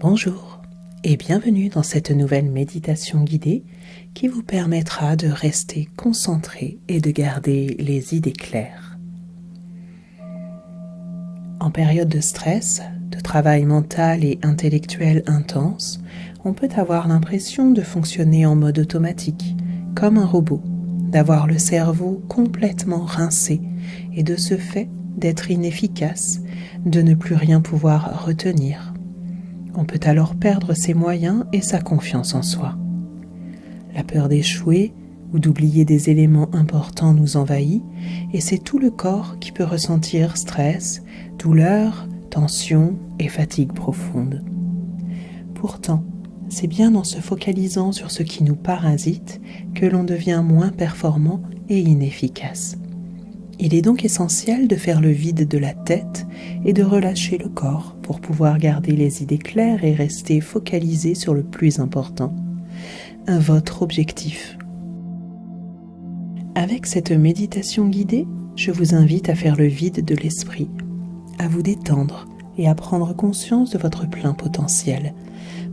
Bonjour et bienvenue dans cette nouvelle méditation guidée qui vous permettra de rester concentré et de garder les idées claires. En période de stress, de travail mental et intellectuel intense, on peut avoir l'impression de fonctionner en mode automatique, comme un robot, d'avoir le cerveau complètement rincé et de ce fait d'être inefficace, de ne plus rien pouvoir retenir. On peut alors perdre ses moyens et sa confiance en soi. La peur d'échouer ou d'oublier des éléments importants nous envahit et c'est tout le corps qui peut ressentir stress, douleur, tension et fatigue profonde. Pourtant, c'est bien en se focalisant sur ce qui nous parasite que l'on devient moins performant et inefficace. Il est donc essentiel de faire le vide de la tête et de relâcher le corps pour pouvoir garder les idées claires et rester focalisé sur le plus important, votre objectif. Avec cette méditation guidée, je vous invite à faire le vide de l'esprit, à vous détendre et à prendre conscience de votre plein potentiel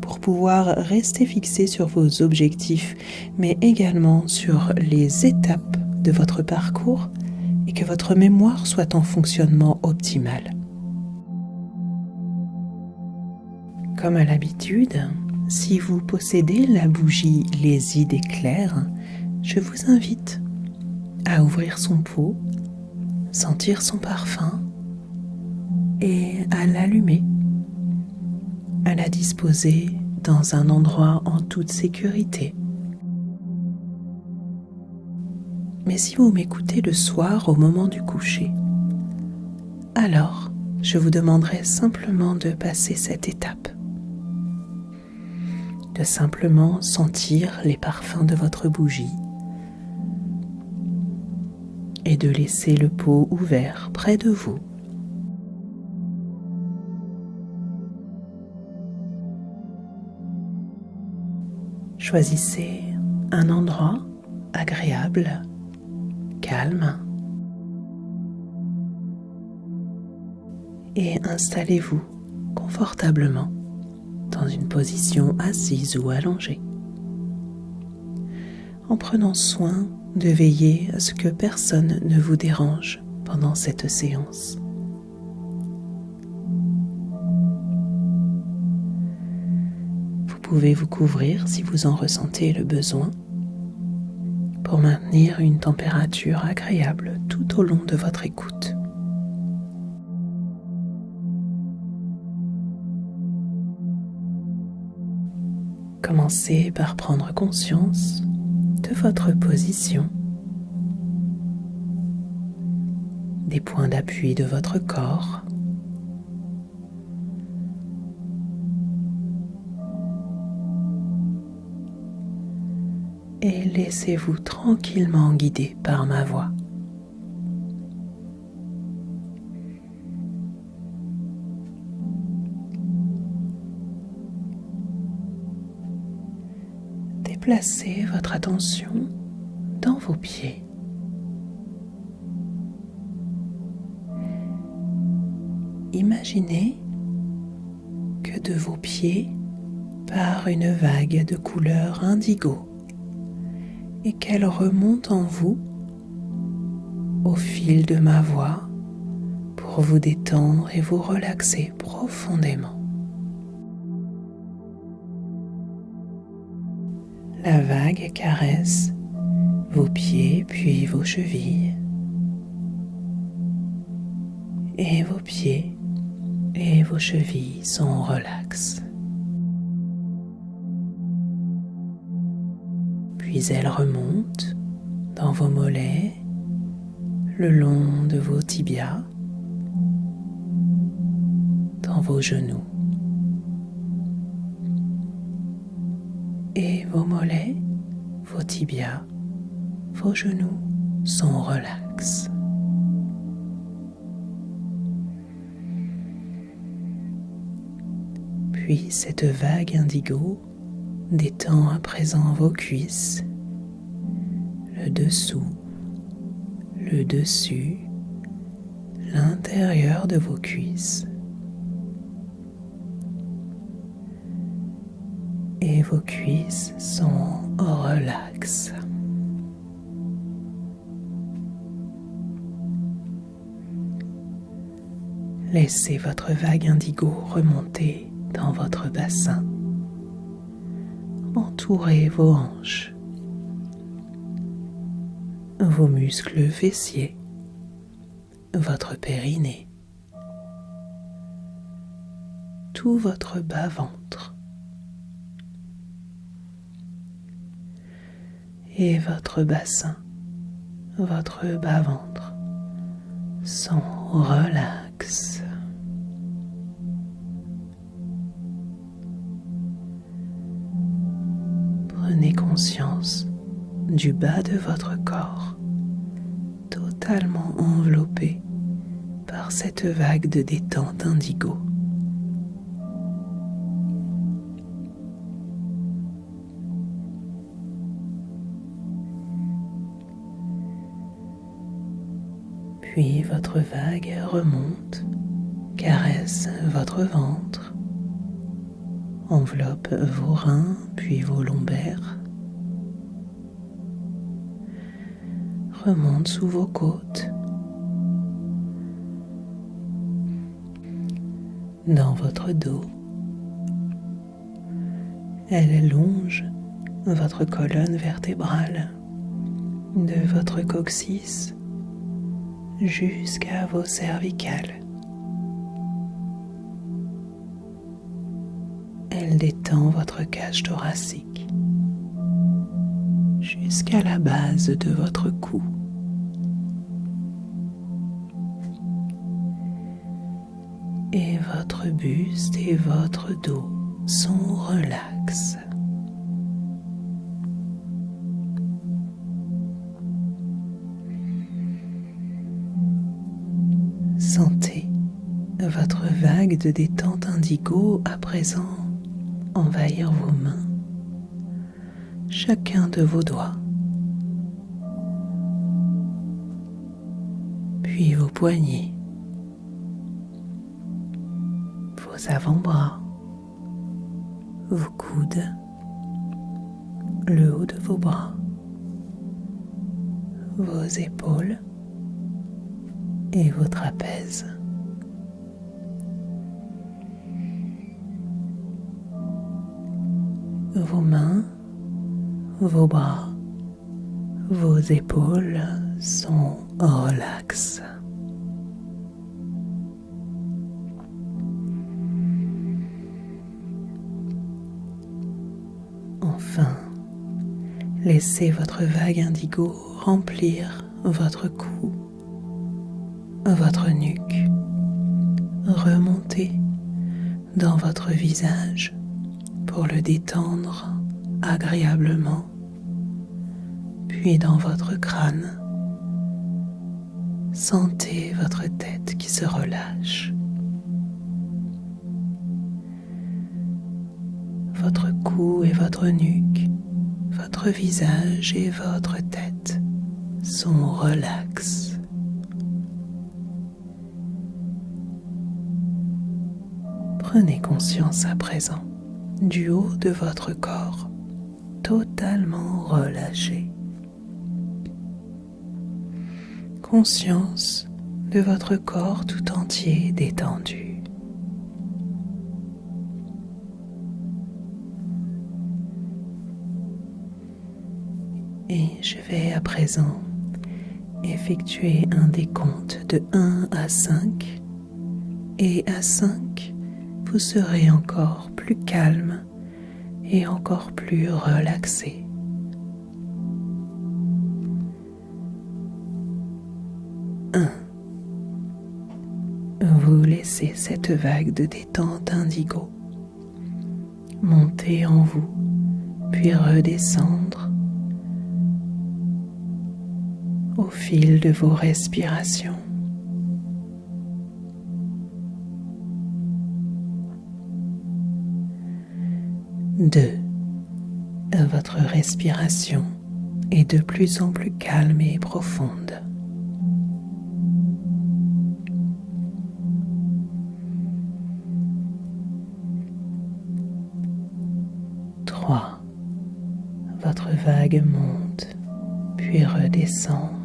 pour pouvoir rester fixé sur vos objectifs, mais également sur les étapes de votre parcours et que votre mémoire soit en fonctionnement optimal. Comme à l'habitude, si vous possédez la bougie Les idées claires, je vous invite à ouvrir son pot, sentir son parfum et à l'allumer, à la disposer dans un endroit en toute sécurité. Mais si vous m'écoutez le soir au moment du coucher, alors je vous demanderai simplement de passer cette étape, de simplement sentir les parfums de votre bougie et de laisser le pot ouvert près de vous. Choisissez un endroit agréable, calme. Et installez-vous confortablement dans une position assise ou allongée. En prenant soin de veiller à ce que personne ne vous dérange pendant cette séance. pouvez vous couvrir si vous en ressentez le besoin pour maintenir une température agréable tout au long de votre écoute. Commencez par prendre conscience de votre position, des points d'appui de votre corps laissez-vous tranquillement guider par ma voix. Déplacez votre attention dans vos pieds. Imaginez que de vos pieds part une vague de couleur indigo et qu'elle remonte en vous au fil de ma voix pour vous détendre et vous relaxer profondément. La vague caresse vos pieds puis vos chevilles et vos pieds et vos chevilles sont relax. Puis elle remonte dans vos mollets, le long de vos tibias, dans vos genoux. Et vos mollets, vos tibias, vos genoux sont relax. Puis cette vague indigo détend à présent vos cuisses, le dessous, le dessus, l'intérieur de vos cuisses. et vos cuisses sont relaxes. Laissez votre vague indigo remonter dans votre bassin. Vos hanches, vos muscles fessiers, votre périnée, tout votre bas-ventre et votre bassin, votre bas-ventre sont relax. Conscience du bas de votre corps, totalement enveloppé par cette vague de détente indigo. Puis votre vague remonte, caresse votre ventre, enveloppe vos reins puis vos lombaires, remonte sous vos côtes, dans votre dos. Elle longe votre colonne vertébrale de votre coccyx jusqu'à vos cervicales. Elle détend votre cage thoracique jusqu'à la base de votre cou. Et votre buste et votre dos sont relax. Sentez votre vague de détente indigo à présent envahir vos mains, chacun de vos doigts, puis vos poignets, vos avant-bras, vos coudes, le haut de vos bras, vos épaules, et vos trapèzes. Vos mains, vos bras, vos épaules sont relax. Enfin, laissez votre vague indigo remplir votre cou votre nuque, remontez dans votre visage pour le détendre agréablement, puis dans votre crâne. Sentez votre tête qui se relâche. Votre cou et votre nuque, votre visage et votre tête sont relax. Prenez conscience à présent du haut de votre corps totalement relâché. Conscience de votre corps tout entier détendu. Et je vais à présent effectuer un décompte de 1 à 5 et à 5 vous serez encore plus calme et encore plus relaxé. Un. Vous laissez cette vague de détente indigo monter en vous, puis redescendre au fil de vos respirations. 2. Votre respiration est de plus en plus calme et profonde. 3. 3. Votre vague monte, puis redescend.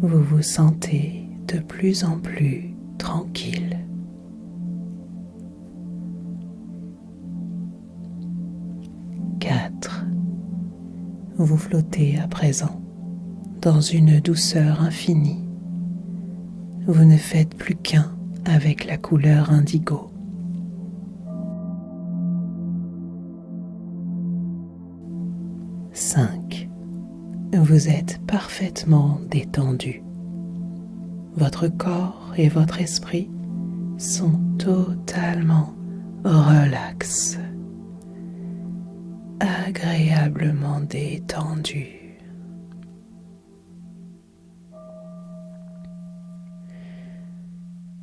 Vous vous sentez de plus en plus tranquille. 4. Vous flottez à présent dans une douceur infinie. Vous ne faites plus qu'un avec la couleur indigo. Vous êtes parfaitement détendu. Votre corps et votre esprit sont totalement relax, agréablement détendus.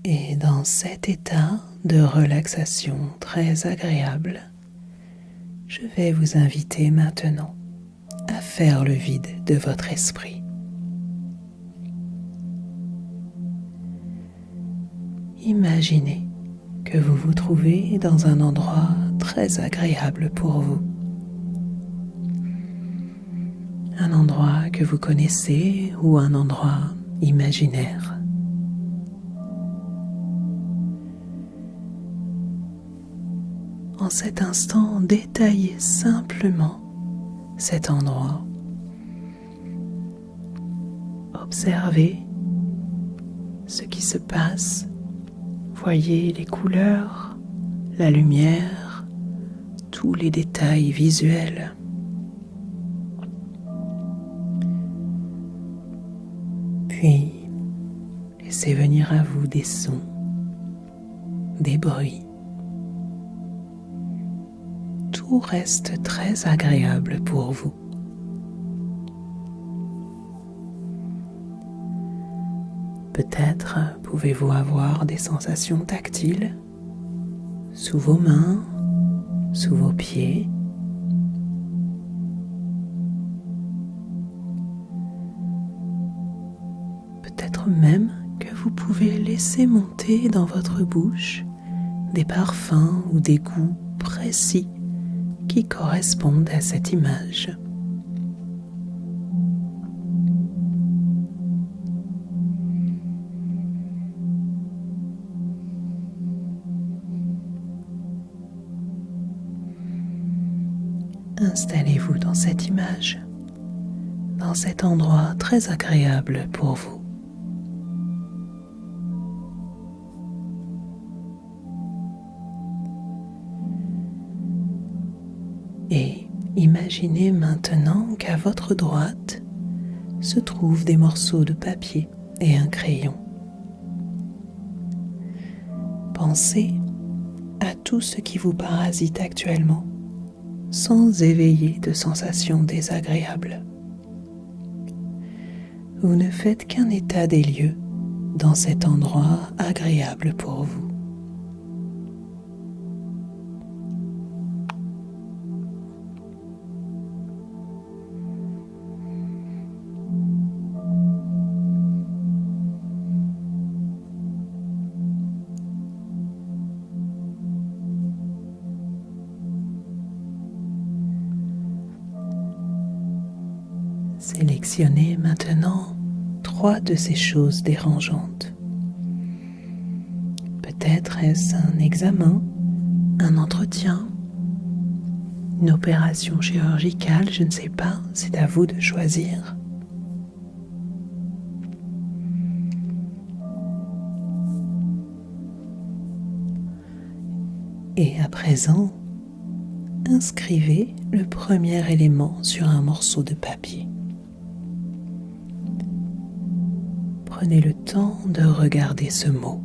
Et dans cet état de relaxation très agréable, je vais vous inviter maintenant faire le vide de votre esprit. Imaginez que vous vous trouvez dans un endroit très agréable pour vous. Un endroit que vous connaissez ou un endroit imaginaire. En cet instant, détaillez simplement cet endroit. Observez ce qui se passe. Voyez les couleurs, la lumière, tous les détails visuels. Puis, laissez venir à vous des sons, des bruits reste très agréable pour vous. Peut-être pouvez-vous avoir des sensations tactiles sous vos mains, sous vos pieds. Peut-être même que vous pouvez laisser monter dans votre bouche des parfums ou des goûts précis qui correspondent à cette image. Installez-vous dans cette image, dans cet endroit très agréable pour vous. Et imaginez maintenant qu'à votre droite se trouvent des morceaux de papier et un crayon. Pensez à tout ce qui vous parasite actuellement sans éveiller de sensations désagréables. Vous ne faites qu'un état des lieux dans cet endroit agréable pour vous. Maintenant trois de ces choses dérangeantes. Peut-être est-ce un examen, un entretien, une opération chirurgicale, je ne sais pas, c'est à vous de choisir. Et à présent, inscrivez le premier élément sur un morceau de papier. Prenez le temps de regarder ce mot.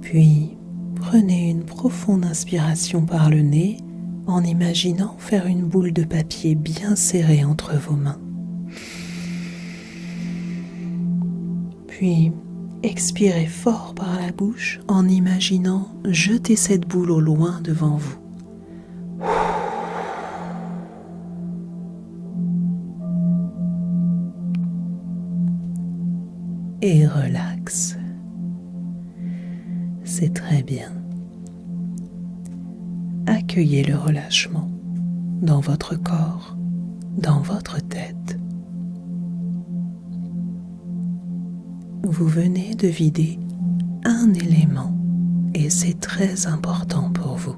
Puis, prenez une profonde inspiration par le nez en imaginant faire une boule de papier bien serrée entre vos mains. Puis, Expirez fort par la bouche en imaginant jeter cette boule au loin devant vous. et relaxe. C'est très bien. Accueillez le relâchement dans votre corps, dans votre tête. Vous venez de vider un élément et c'est très important pour vous.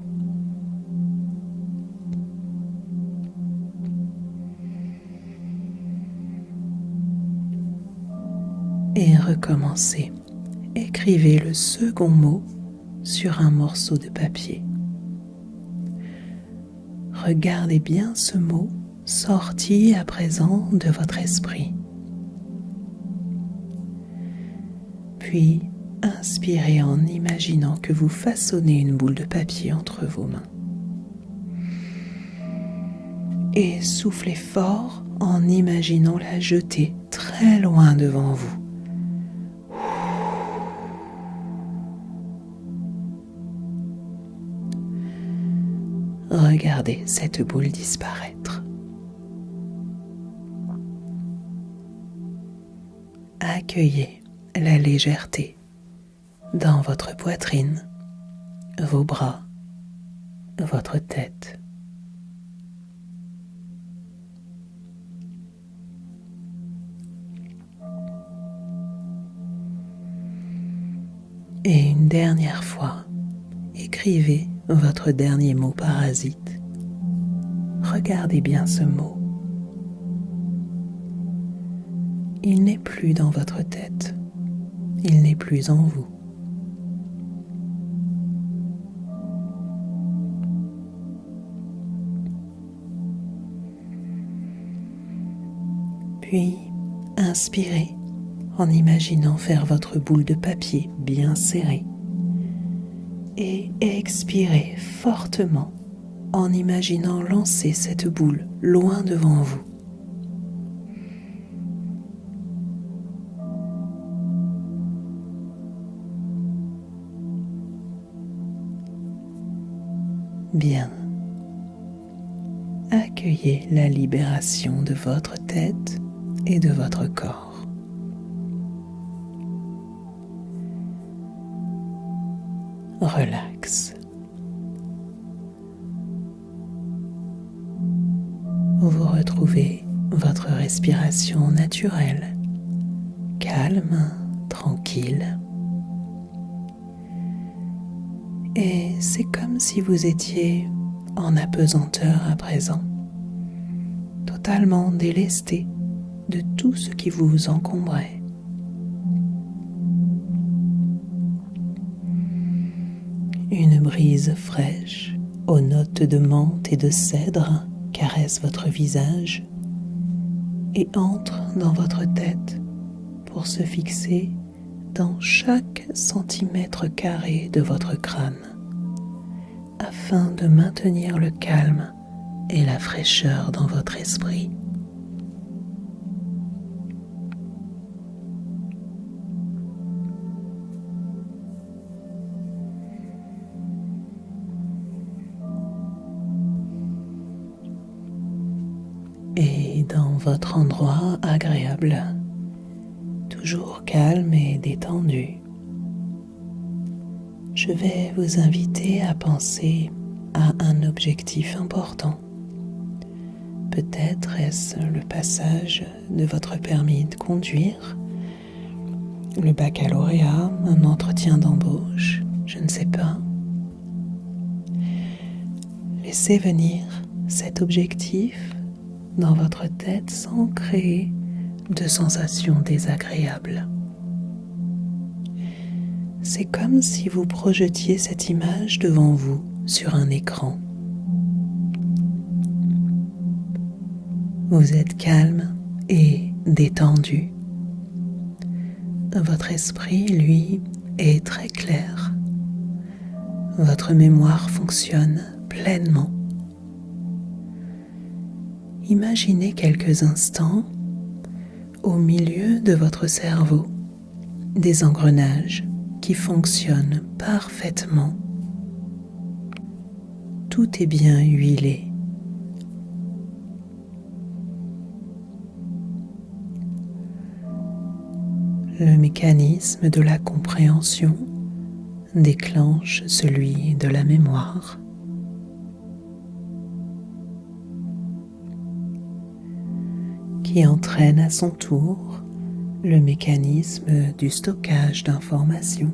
Et recommencez. Écrivez le second mot sur un morceau de papier. Regardez bien ce mot sorti à présent de votre esprit. Puis inspirez en imaginant que vous façonnez une boule de papier entre vos mains. Et soufflez fort en imaginant la jeter très loin devant vous. Regardez cette boule disparaître. Accueillez la légèreté dans votre poitrine, vos bras, votre tête. Et une dernière fois, écrivez votre dernier mot parasite. Regardez bien ce mot. Il n'est plus dans votre tête. Il n'est plus en vous. Puis, inspirez en imaginant faire votre boule de papier bien serrée et expirez fortement en imaginant lancer cette boule loin devant vous. Bien. Accueillez la libération de votre tête et de votre corps. relax. Vous retrouvez votre respiration naturelle, calme, tranquille. C'est comme si vous étiez en apesanteur à présent, totalement délesté de tout ce qui vous encombrait. Une brise fraîche aux notes de menthe et de cèdre caresse votre visage et entre dans votre tête pour se fixer dans chaque centimètre carré de votre crâne afin de maintenir le calme et la fraîcheur dans votre esprit. dans votre endroit agréable, toujours calme et détendu. Je vais vous inviter à penser à un objectif important. Peut-être est-ce le passage de votre permis de conduire, le baccalauréat, un entretien d'embauche, je ne sais pas. Laissez venir cet objectif dans votre tête sans créer de sensations désagréables. C'est comme si vous projetiez cette image devant vous sur un écran. Vous êtes calme et détendu. Votre esprit, lui, est très clair. Votre mémoire fonctionne pleinement imaginez quelques instants au milieu de votre cerveau des engrenages qui fonctionnent parfaitement. Tout est bien huilé. le mécanisme de la compréhension déclenche celui de la mémoire. qui entraîne à son tour le mécanisme du stockage d'informations.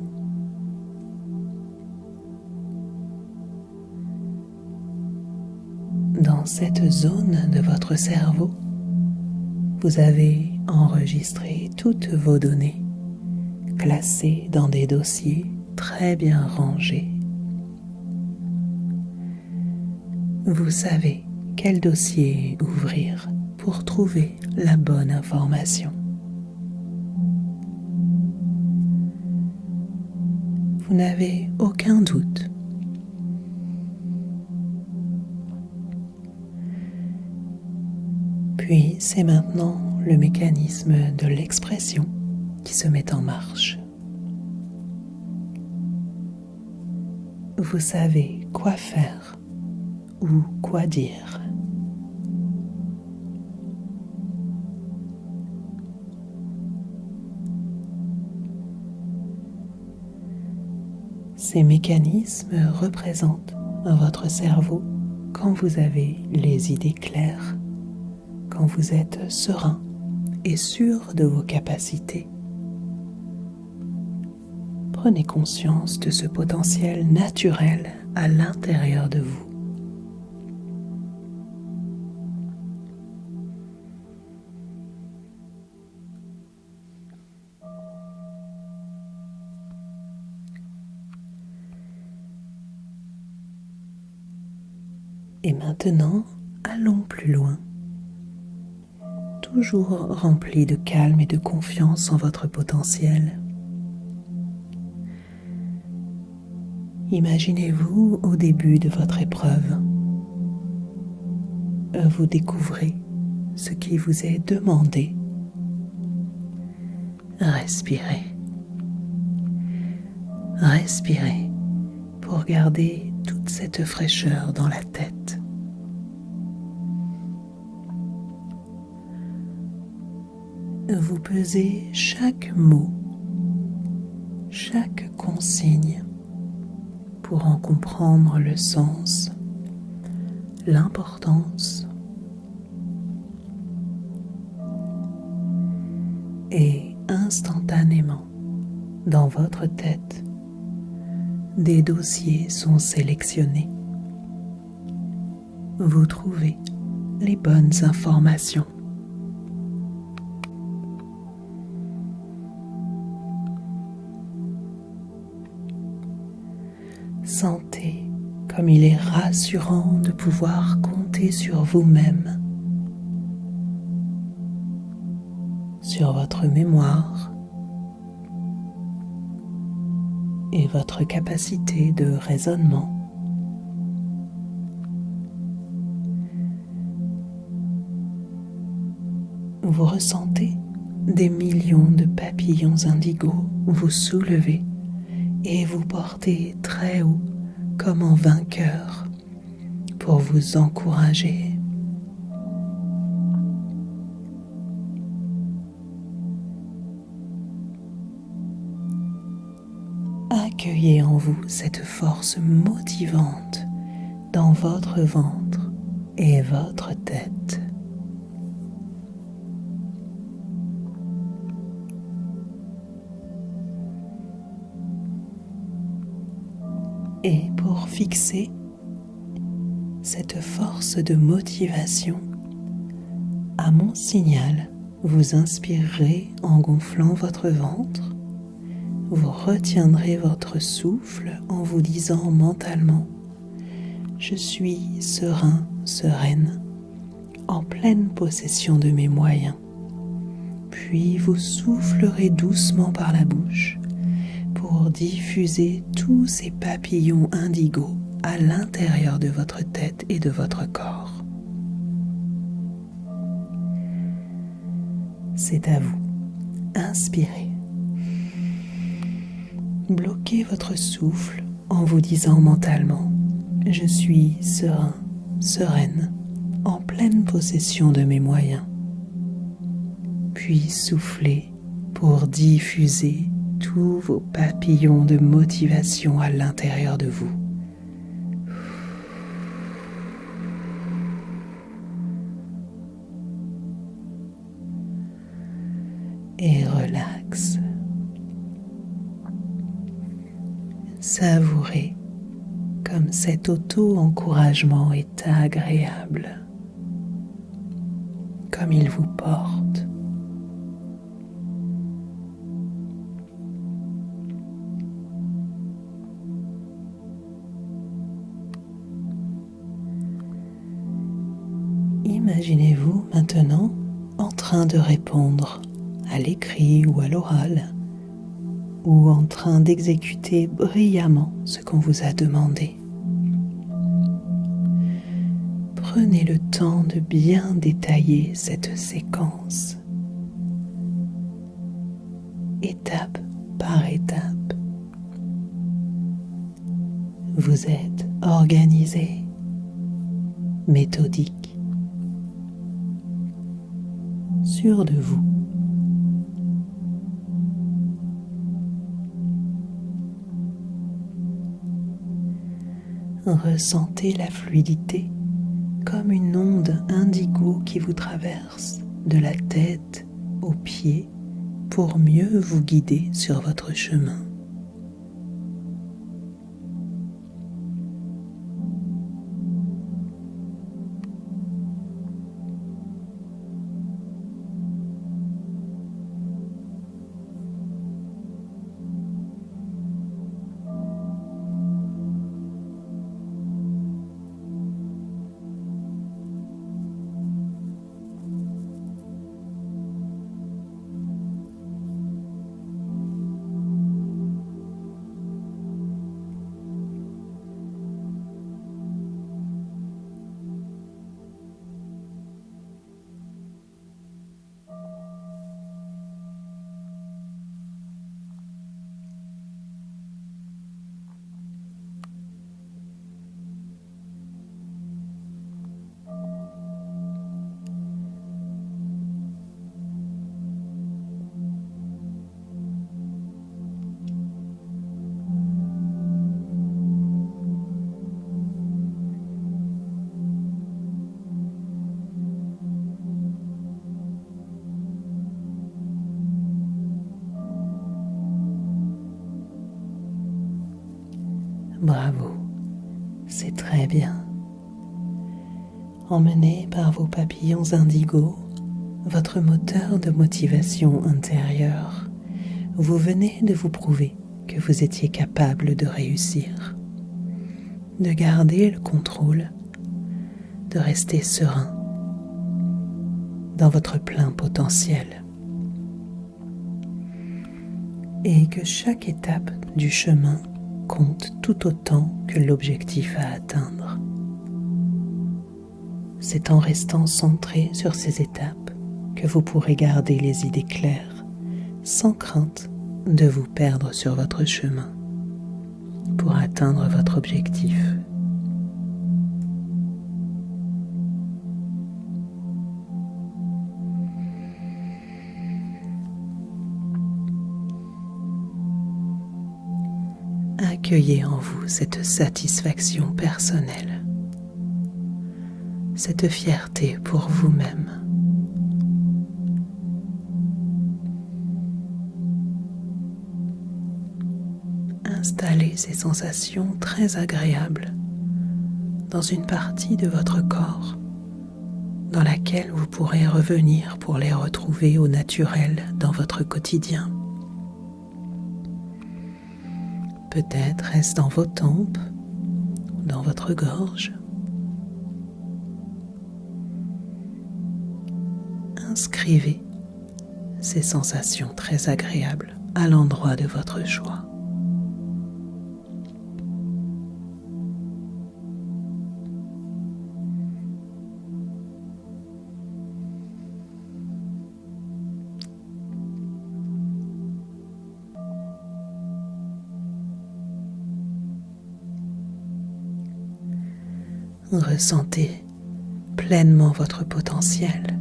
Dans cette zone de votre cerveau, vous avez enregistré toutes vos données, classées dans des dossiers très bien rangés. Vous savez quel dossier ouvrir pour trouver la bonne information. Vous n'avez aucun doute. Puis c'est maintenant le mécanisme de l'expression qui se met en marche. Vous savez quoi faire ou quoi dire. Ces mécanismes représentent votre cerveau quand vous avez les idées claires, quand vous êtes serein et sûr de vos capacités. Prenez conscience de ce potentiel naturel à l'intérieur de vous. Maintenant, allons plus loin, toujours rempli de calme et de confiance en votre potentiel. Imaginez-vous au début de votre épreuve. Vous découvrez ce qui vous est demandé. Respirez. Respirez pour garder toute cette fraîcheur dans la tête. Vous pesez chaque mot, chaque consigne pour en comprendre le sens, l'importance et instantanément dans votre tête, des dossiers sont sélectionnés. Vous trouvez les bonnes informations. Sentez comme il est rassurant de pouvoir compter sur vous-même, sur votre mémoire. Et votre capacité de raisonnement. Vous ressentez des millions de papillons indigos vous soulever et vous porter très haut comme en vainqueur pour vous encourager. Accueillez en vous cette force motivante dans votre ventre et votre tête. Et pour fixer cette force de motivation, à mon signal, vous inspirerez en gonflant votre ventre, vous retiendrez votre souffle en vous disant mentalement Je suis serein, sereine, en pleine possession de mes moyens. Puis vous soufflerez doucement par la bouche pour diffuser tous ces papillons indigo à l'intérieur de votre tête et de votre corps. C'est à vous. Inspirez. Bloquez votre souffle en vous disant mentalement ⁇ Je suis serein, sereine, en pleine possession de mes moyens ⁇ Puis soufflez pour diffuser tous vos papillons de motivation à l'intérieur de vous. Et relax. Savourez comme cet auto-encouragement est agréable, comme il vous porte. De répondre à l'écrit ou à l'oral, ou en train d'exécuter brillamment ce qu'on vous a demandé. Prenez le temps de bien détailler cette séquence, étape par étape. Vous êtes organisé, méthodique de vous. Ressentez la fluidité comme une onde indigo qui vous traverse de la tête aux pieds pour mieux vous guider sur votre chemin. Bravo, c'est très bien. Emmené par vos papillons indigos, votre moteur de motivation intérieure, vous venez de vous prouver que vous étiez capable de réussir, de garder le contrôle, de rester serein dans votre plein potentiel. Et que chaque étape du chemin compte tout autant que l'objectif à atteindre. C'est en restant centré sur ces étapes que vous pourrez garder les idées claires, sans crainte de vous perdre sur votre chemin pour atteindre votre objectif. Accueillez en vous cette satisfaction personnelle, cette fierté pour vous-même. Installez ces sensations très agréables dans une partie de votre corps dans laquelle vous pourrez revenir pour les retrouver au naturel dans votre quotidien. Peut-être est-ce dans vos tempes, dans votre gorge. Inscrivez ces sensations très agréables à l'endroit de votre choix. Ressentez pleinement votre potentiel,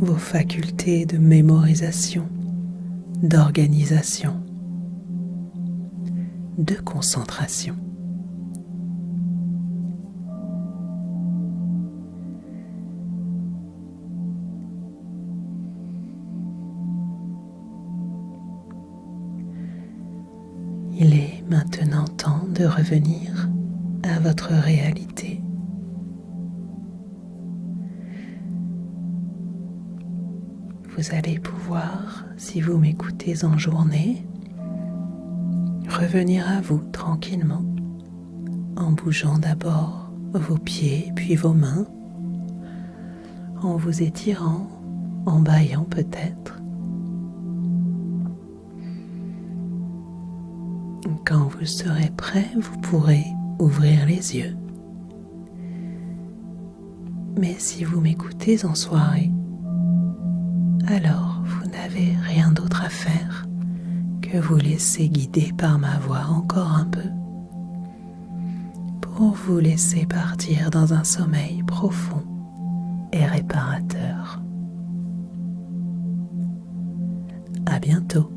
vos facultés de mémorisation, d'organisation, de concentration. Il est maintenant temps de revenir à votre réalité. Allez pouvoir, si vous m'écoutez en journée, revenir à vous tranquillement en bougeant d'abord vos pieds puis vos mains, en vous étirant, en baillant peut-être. Quand vous serez prêt, vous pourrez ouvrir les yeux. Mais si vous m'écoutez en soirée, vous laisser guider par ma voix encore un peu pour vous laisser partir dans un sommeil profond et réparateur. À bientôt.